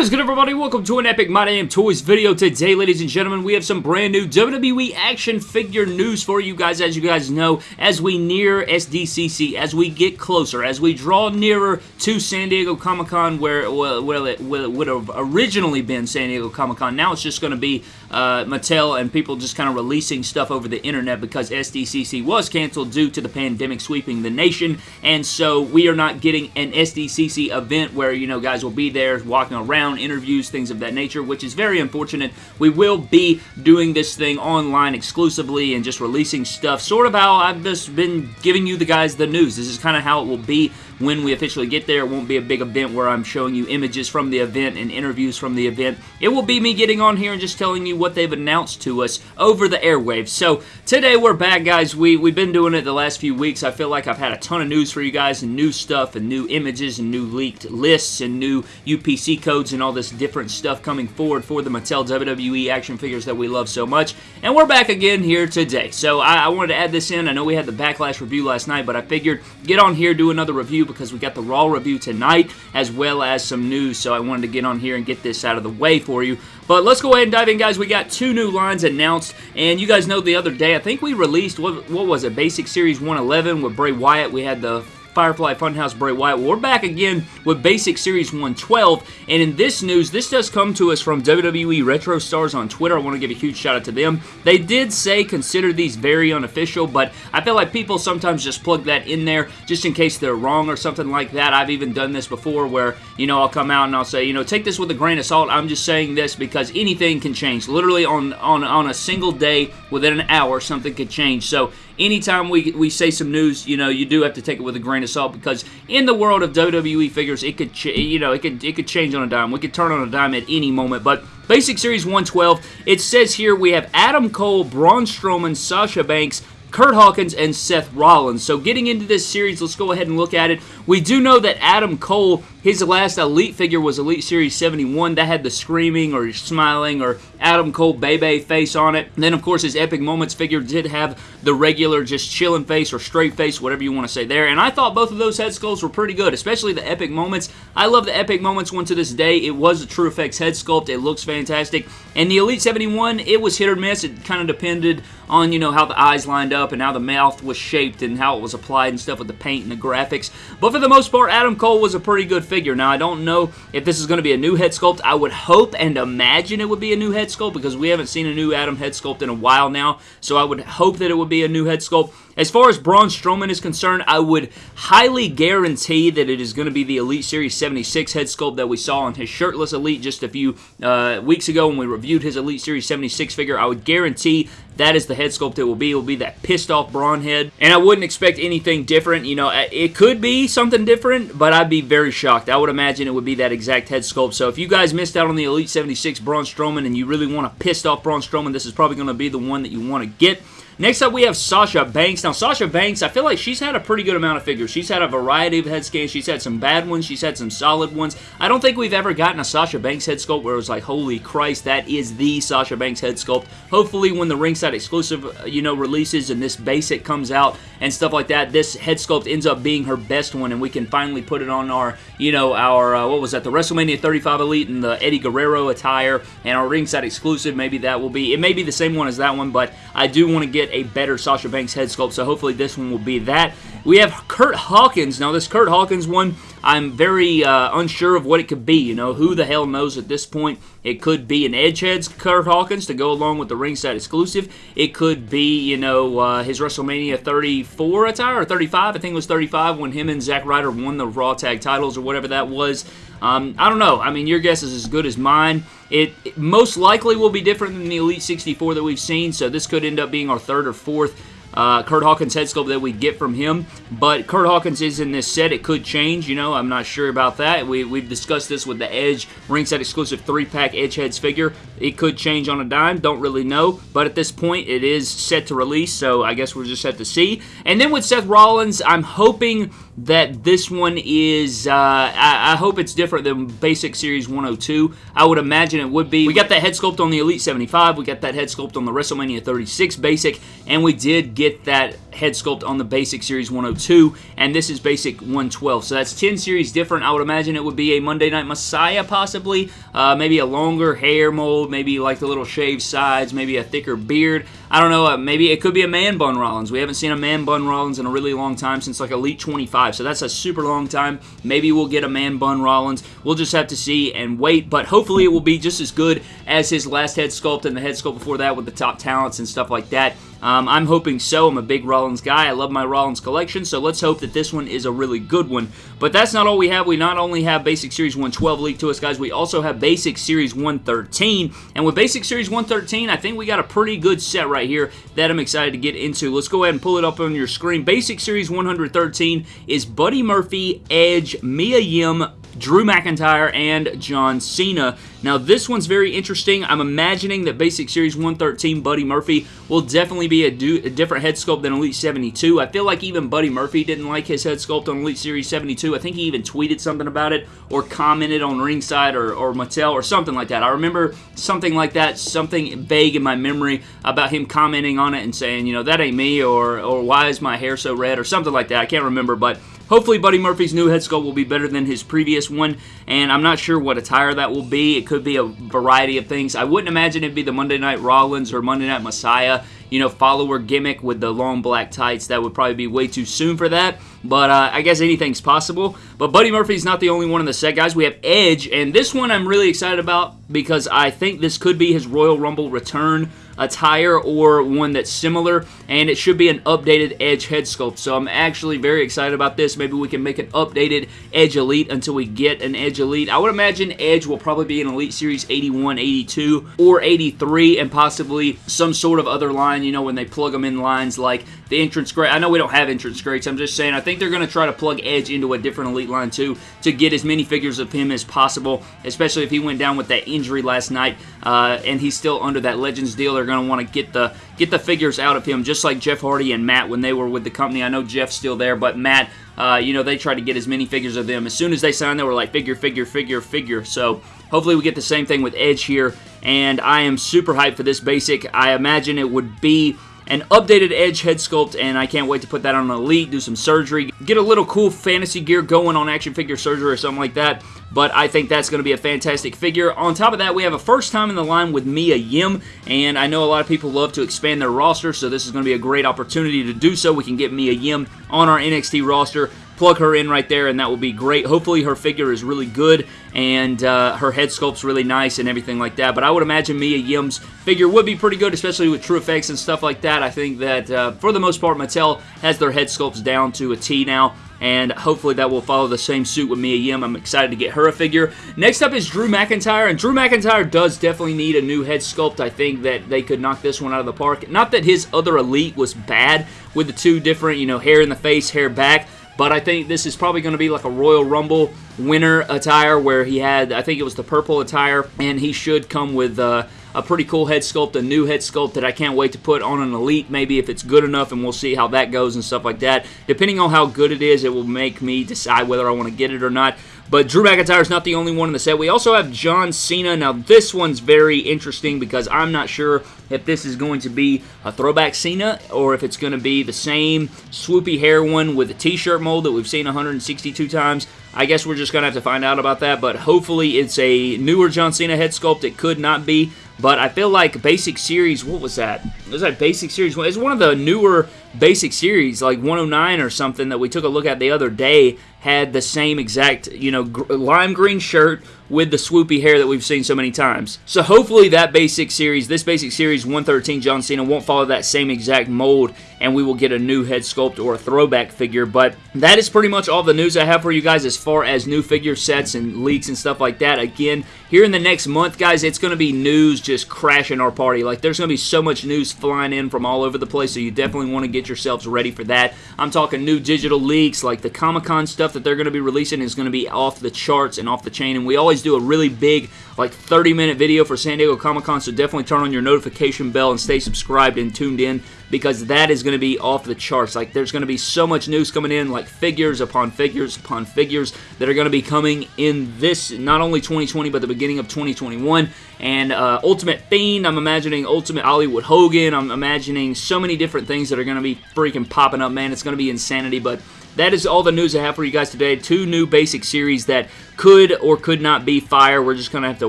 What is good everybody? Welcome to an Epic My Damn Toys video. Today, ladies and gentlemen, we have some brand new WWE action figure news for you guys. As you guys know, as we near SDCC, as we get closer, as we draw nearer to San Diego Comic-Con where well, well, it, well, it would have originally been San Diego Comic-Con. Now it's just going to be uh, Mattel and people just kind of releasing stuff over the internet because SDCC was canceled due to the pandemic sweeping the nation. And so we are not getting an SDCC event where, you know, guys will be there walking around, interviews, things of that nature, which is very unfortunate. We will be doing this thing online exclusively and just releasing stuff, sort of how I've just been giving you the guys the news. This is kind of how it will be when we officially get there. It won't be a big event where I'm showing you images from the event and interviews from the event. It will be me getting on here and just telling you what they've announced to us over the airwaves. So today we're back, guys. We, we've been doing it the last few weeks. I feel like I've had a ton of news for you guys and new stuff and new images and new leaked lists and new UPC codes and all this different stuff coming forward for the Mattel WWE action figures that we love so much. And we're back again here today. So I, I wanted to add this in. I know we had the Backlash review last night, but I figured get on here, do another review because we got the Raw review tonight as well as some news, so I wanted to get on here and get this out of the way for you. But let's go ahead and dive in, guys. We got two new lines announced, and you guys know the other day, I think we released, what, what was it, Basic Series 111 with Bray Wyatt. We had the Firefly Funhouse Bray Wyatt. We're back again with Basic Series 112, and in this news, this does come to us from WWE Retro Stars on Twitter. I want to give a huge shout out to them. They did say consider these very unofficial, but I feel like people sometimes just plug that in there just in case they're wrong or something like that. I've even done this before where, you know, I'll come out and I'll say, you know, take this with a grain of salt. I'm just saying this because anything can change. Literally on, on, on a single day, within an hour, something could change. So anytime we, we say some news, you know, you do have to take it with a grain of salt because in the world of WWE figures, it could, you know, it could, it could change on a dime. We could turn on a dime at any moment, but Basic Series 112, it says here we have Adam Cole, Braun Strowman, Sasha Banks, Kurt Hawkins and Seth Rollins. So getting into this series, let's go ahead and look at it. We do know that Adam Cole, his last Elite figure was Elite Series 71. That had the screaming or smiling or Adam Cole Bay Bay face on it. And then, of course, his Epic Moments figure did have the regular just chilling face or straight face, whatever you want to say there. And I thought both of those head sculpts were pretty good, especially the Epic Moments. I love the Epic Moments one to this day. It was a True Effects head sculpt. It looks fantastic. And the Elite 71, it was hit or miss. It kind of depended on, you know, how the eyes lined up and how the mouth was shaped and how it was applied and stuff with the paint and the graphics. But for the most part, Adam Cole was a pretty good figure. Now, I don't know if this is going to be a new head sculpt. I would hope and imagine it would be a new head sculpt because we haven't seen a new Adam head sculpt in a while now. So I would hope that it would be a new head sculpt. As far as Braun Strowman is concerned, I would highly guarantee that it is going to be the Elite Series 76 head sculpt that we saw on his shirtless Elite just a few uh, weeks ago when we reviewed his Elite Series 76 figure. I would guarantee that is the head sculpt it will be. It will be that pissed off Braun head. And I wouldn't expect anything different. You know, it could be something different, but I'd be very shocked. I would imagine it would be that exact head sculpt. So if you guys missed out on the Elite 76 Braun Strowman and you really want a pissed off Braun Strowman, this is probably going to be the one that you want to get. Next up, we have Sasha Banks. Now, Sasha Banks, I feel like she's had a pretty good amount of figures. She's had a variety of head scans. She's had some bad ones. She's had some solid ones. I don't think we've ever gotten a Sasha Banks head sculpt where it was like, holy Christ, that is the Sasha Banks head sculpt. Hopefully, when the ringside exclusive, uh, you know, releases and this basic comes out and stuff like that, this head sculpt ends up being her best one and we can finally put it on our, you know, our, uh, what was that, the WrestleMania 35 Elite and the Eddie Guerrero attire and our ringside exclusive. Maybe that will be, it may be the same one as that one, but I do want to get a better Sasha Banks head sculpt, so hopefully this one will be that. We have Kurt Hawkins. Now, this Kurt Hawkins one, I'm very uh, unsure of what it could be. You know, who the hell knows at this point? It could be an Edgehead's Kurt Hawkins to go along with the ringside exclusive. It could be, you know, uh, his WrestleMania 34 attire, or 35, I think it was 35, when him and Zack Ryder won the Raw Tag titles or whatever that was. Um, I don't know. I mean, your guess is as good as mine. It, it, most likely will be different than the Elite 64 that we've seen, so this could end up being our third or fourth uh, Kurt Hawkins head sculpt that we get from him. But Kurt Hawkins is in this set. It could change, you know. I'm not sure about that. We, we've discussed this with the Edge ringside exclusive three-pack Edge heads figure. It could change on a dime. Don't really know. But at this point, it is set to release, so I guess we'll just have to see. And then with Seth Rollins, I'm hoping that this one is, uh, I, I, hope it's different than Basic Series 102. I would imagine it would be. We got that head sculpt on the Elite 75. We got that head sculpt on the WrestleMania 36 Basic. And we did get that head sculpt on the Basic Series 102, and this is Basic 112. So that's 10 series different. I would imagine it would be a Monday Night Messiah, possibly. Uh, maybe a longer hair mold, maybe like the little shaved sides, maybe a thicker beard. I don't know, uh, maybe it could be a man bun Rollins. We haven't seen a man bun Rollins in a really long time since like Elite 25, so that's a super long time. Maybe we'll get a man bun Rollins. We'll just have to see and wait, but hopefully it will be just as good as his last head sculpt and the head sculpt before that with the top talents and stuff like that. Um, I'm hoping so. I'm a big Rollins guy. I love my Rollins collection, so let's hope that this one is a really good one. But that's not all we have. We not only have Basic Series 112 leaked to us, guys, we also have Basic Series 113. And with Basic Series 113, I think we got a pretty good set right here that I'm excited to get into. Let's go ahead and pull it up on your screen. Basic Series 113 is Buddy Murphy, Edge, Mia Yim, Drew McIntyre, and John Cena. Now, this one's very interesting. I'm imagining that Basic Series 113 Buddy Murphy will definitely be a, do, a, different head sculpt than Elite 72. I feel like even Buddy Murphy didn't like his head sculpt on Elite Series 72. I think he even tweeted something about it or commented on Ringside or, or Mattel or something like that. I remember something like that, something vague in my memory about him commenting on it and saying, you know, that ain't me or, or why is my hair so red or something like that. I can't remember, but Hopefully Buddy Murphy's new head sculpt will be better than his previous one, and I'm not sure what attire that will be. It could be a variety of things. I wouldn't imagine it'd be the Monday Night Rollins or Monday Night Messiah you know, follower gimmick with the long black tights. That would probably be way too soon for that. But uh, I guess anything's possible. But Buddy Murphy's not the only one in the set, guys. We have Edge, and this one I'm really excited about because I think this could be his Royal Rumble return attire or one that's similar, and it should be an updated Edge head sculpt. So I'm actually very excited about this. Maybe we can make an updated Edge Elite until we get an Edge Elite. I would imagine Edge will probably be an Elite Series 81, 82, or 83, and possibly some sort of other line, you know, when they plug them in lines like the entrance great. I know we don't have entrance greats. I'm just saying I think they're going to try to plug Edge into a different Elite line too to get as many figures of him as possible, especially if he went down with that injury last night uh, and he's still under that Legends deal. They're going to want to get the get the figures out of him, just like Jeff Hardy and Matt when they were with the company. I know Jeff's still there, but Matt, uh, you know, they tried to get as many figures of them. As soon as they signed, they were like figure, figure, figure, figure. So hopefully we get the same thing with Edge here, and I am super hyped for this basic. I imagine it would be an updated Edge head sculpt, and I can't wait to put that on Elite, do some surgery, get a little cool fantasy gear going on action figure surgery or something like that but I think that's going to be a fantastic figure. On top of that, we have a first time in the line with Mia Yim, and I know a lot of people love to expand their roster, so this is going to be a great opportunity to do so. We can get Mia Yim on our NXT roster plug her in right there, and that will be great. Hopefully, her figure is really good, and uh, her head sculpt's really nice and everything like that. But I would imagine Mia Yim's figure would be pretty good, especially with true effects and stuff like that. I think that, uh, for the most part, Mattel has their head sculpts down to a T now and hopefully that will follow the same suit with Mia Yim. I'm excited to get her a figure. Next up is Drew McIntyre, and Drew McIntyre does definitely need a new head sculpt. I think that they could knock this one out of the park. Not that his other Elite was bad with the two different, you know, hair in the face, hair back, but I think this is probably going to be like a Royal Rumble winner attire where he had, I think it was the purple attire, and he should come with uh, a pretty cool head sculpt, a new head sculpt that I can't wait to put on an Elite, maybe if it's good enough, and we'll see how that goes and stuff like that. Depending on how good it is, it will make me decide whether I want to get it or not. But Drew McIntyre is not the only one in the set. We also have John Cena. Now, this one's very interesting because I'm not sure if this is going to be a throwback Cena or if it's going to be the same swoopy hair one with a t-shirt mold that we've seen 162 times. I guess we're just going to have to find out about that, but hopefully it's a newer John Cena head sculpt. It could not be, but I feel like Basic Series, what was that? Was that Basic Series? It's one of the newer Basic Series, like 109 or something that we took a look at the other day, had the same exact, you know, gr lime green shirt with the swoopy hair that we've seen so many times. So hopefully that basic series, this basic series 113 John Cena won't follow that same exact mold and we will get a new head sculpt or a throwback figure. But that is pretty much all the news I have for you guys as far as new figure sets and leaks and stuff like that. Again, here in the next month, guys, it's going to be news just crashing our party. Like, there's going to be so much news flying in from all over the place, so you definitely want to get yourselves ready for that. I'm talking new digital leaks, like the Comic-Con stuff that they're going to be releasing is going to be off the charts and off the chain, and we always do a really big, like, 30-minute video for San Diego Comic-Con, so definitely turn on your notification bell and stay subscribed and tuned in because that is going to be off the charts. Like, there's going to be so much news coming in, like figures upon figures upon figures that are going to be coming in this, not only 2020, but the beginning of 2021. and uh, Ultimate Fiend. I'm imagining Ultimate Hollywood Hogan. I'm imagining so many different things that are going to be freaking popping up, man. It's going to be insanity, but that is all the news I have for you guys today. Two new basic series that could or could not be fire. We're just going to have to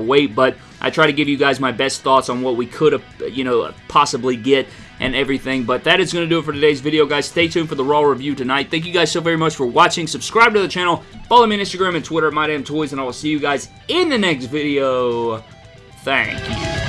wait, but I try to give you guys my best thoughts on what we could have, you know, possibly get and everything. But that is going to do it for today's video, guys. Stay tuned for the Raw review tonight. Thank you guys so very much for watching. Subscribe to the channel. Follow me on Instagram and Twitter at MyDamnToys, and I will see you guys in the next video. Thank you.